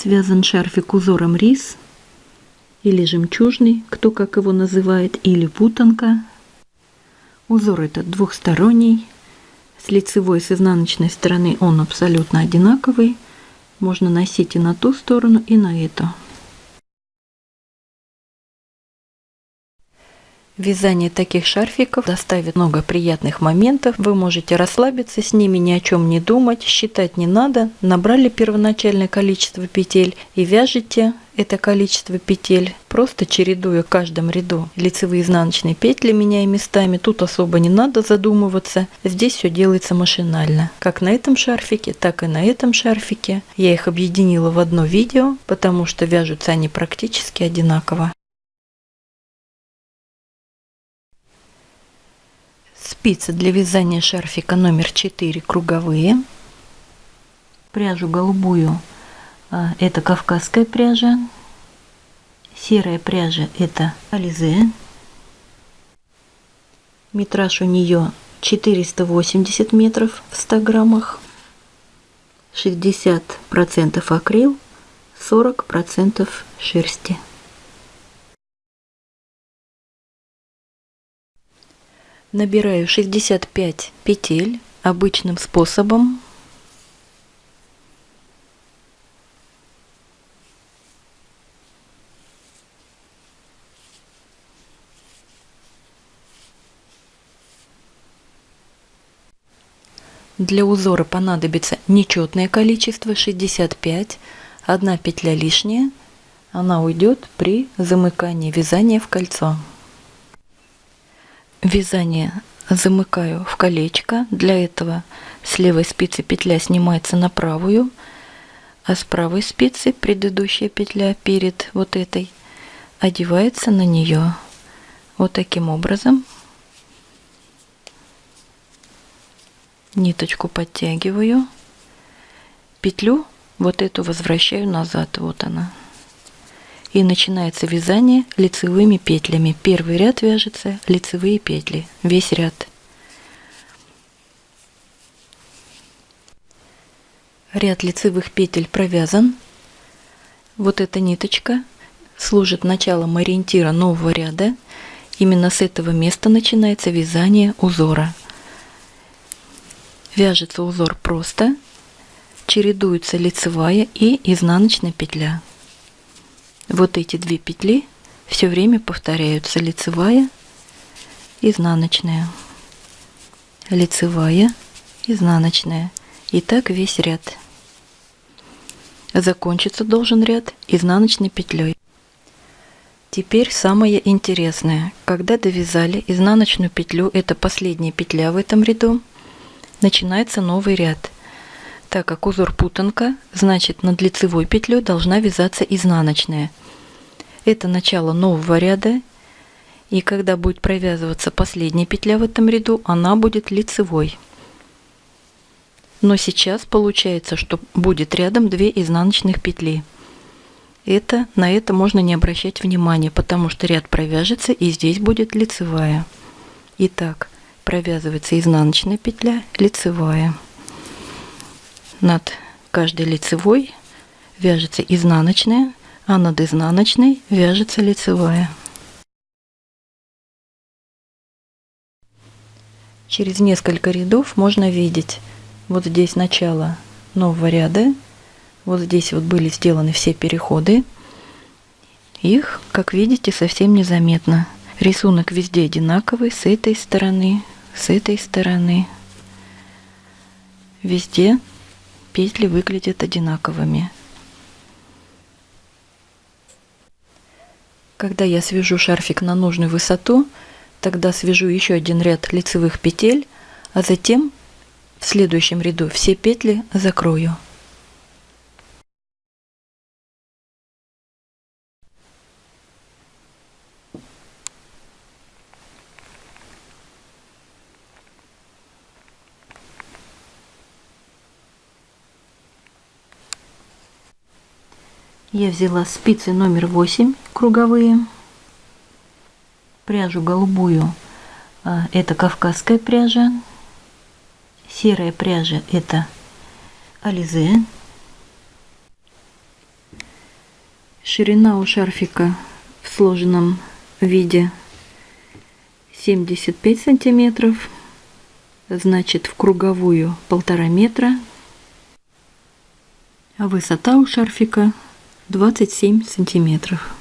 Связан шарфик узором рис или жемчужный, кто как его называет, или путанка. Узор этот двухсторонний. С лицевой и с изнаночной стороны он абсолютно одинаковый. Можно носить и на ту сторону, и на эту. Вязание таких шарфиков доставит много приятных моментов. Вы можете расслабиться с ними, ни о чем не думать, считать не надо. Набрали первоначальное количество петель и вяжете это количество петель, просто чередуя в каждом ряду лицевые изнаночные петли, меняя местами. Тут особо не надо задумываться. Здесь все делается машинально. Как на этом шарфике, так и на этом шарфике. Я их объединила в одно видео, потому что вяжутся они практически одинаково. Спицы для вязания шарфика номер 4 круговые. Пряжу голубую а, это кавказская пряжа. Серая пряжа это ализе. Метраж у нее 480 метров в 100 граммах. 60% акрил, 40% шерсти. Набираю 65 петель обычным способом. Для узора понадобится нечетное количество 65, одна петля лишняя, она уйдет при замыкании вязания в кольцо. Вязание замыкаю в колечко. Для этого с левой спицы петля снимается на правую, а с правой спицы предыдущая петля перед вот этой одевается на нее. Вот таким образом. Ниточку подтягиваю. Петлю вот эту возвращаю назад. Вот она и начинается вязание лицевыми петлями. Первый ряд вяжется лицевые петли, весь ряд. Ряд лицевых петель провязан. Вот эта ниточка служит началом ориентира нового ряда. Именно с этого места начинается вязание узора. Вяжется узор просто, чередуется лицевая и изнаночная петля. Вот эти две петли все время повторяются лицевая, изнаночная, лицевая, изнаночная. И так весь ряд. Закончиться должен ряд изнаночной петлей. Теперь самое интересное. Когда довязали изнаночную петлю, это последняя петля в этом ряду, начинается новый ряд. Так как узор путанка, значит над лицевой петлей должна вязаться изнаночная. Это начало нового ряда, и когда будет провязываться последняя петля в этом ряду, она будет лицевой. Но сейчас получается, что будет рядом две изнаночных петли. Это, на это можно не обращать внимания, потому что ряд провяжется и здесь будет лицевая. Итак, провязывается изнаночная петля, лицевая над каждой лицевой вяжется изнаночная, а над изнаночной вяжется лицевая. Через несколько рядов можно видеть вот здесь начало нового ряда, вот здесь вот были сделаны все переходы. Их, как видите, совсем незаметно. Рисунок везде одинаковый, с этой стороны, с этой стороны. Везде петли выглядят одинаковыми. Когда я свяжу шарфик на нужную высоту, тогда свяжу еще один ряд лицевых петель, а затем в следующем ряду все петли закрою. Я взяла спицы номер 8 круговые, пряжу голубую, а, это кавказская пряжа, серая пряжа это ализе, Ширина у шарфика в сложенном виде 75 сантиметров, значит в круговую полтора метра, а высота у шарфика 27 сантиметров.